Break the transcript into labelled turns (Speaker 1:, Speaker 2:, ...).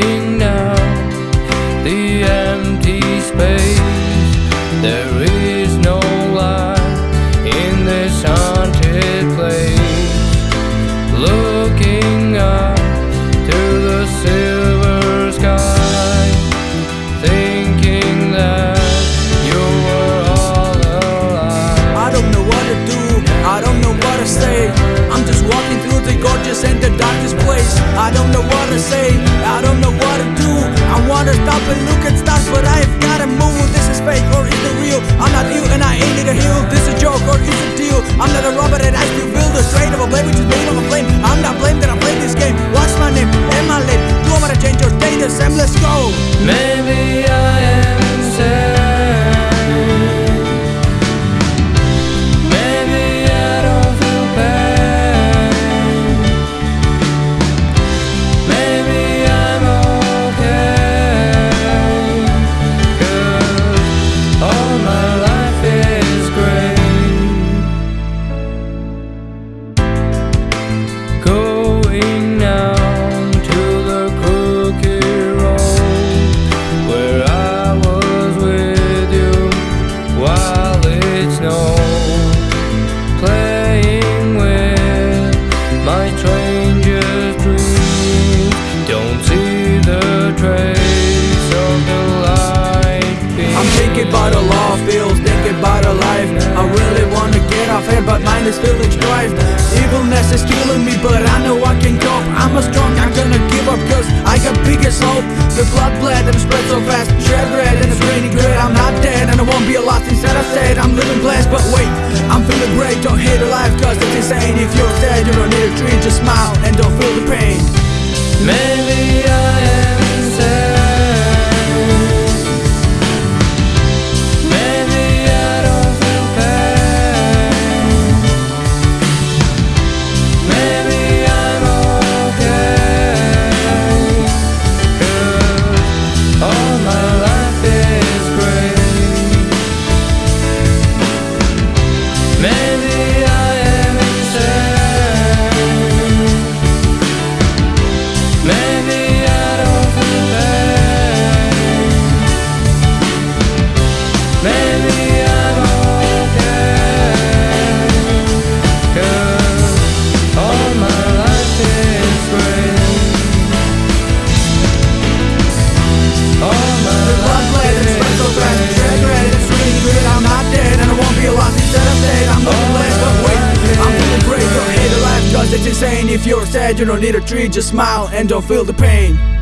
Speaker 1: now the empty space. There is no light in this haunted place. Looking up to the silver sky, thinking that you were all alive.
Speaker 2: I don't know what to do. I don't know what to say. I'm just walking through the gorgeous and the darkest place. I don't know what to say, I don't know what to do. I wanna stop and look at stars, but I've gotta move. This is fake or is it real? I'm not you and I ain't need a heal. This a joke or is it deal? I'm not a robber and I still build a straight of a blade which is made of a
Speaker 1: Don't see the trace of the.
Speaker 2: I'm thinking about a law feels, thinking about a life. I really wanna get off here, but mine is feeling strife. Evilness is killing me, but I know I can cope. I'm a strong, I'm gonna give up, cause I got biggest hope. The blood bled and spread so fast, shed red and it's raining grit. I'm not dead and I won't be a lost instead I said I'm living blessed, but wait, I'm feeling great. Don't hate alive, cause it's insane. If you're sad, you don't need a tree, just smile it's insane. If you're sad, you don't need a tree, just smile and don't feel the pain.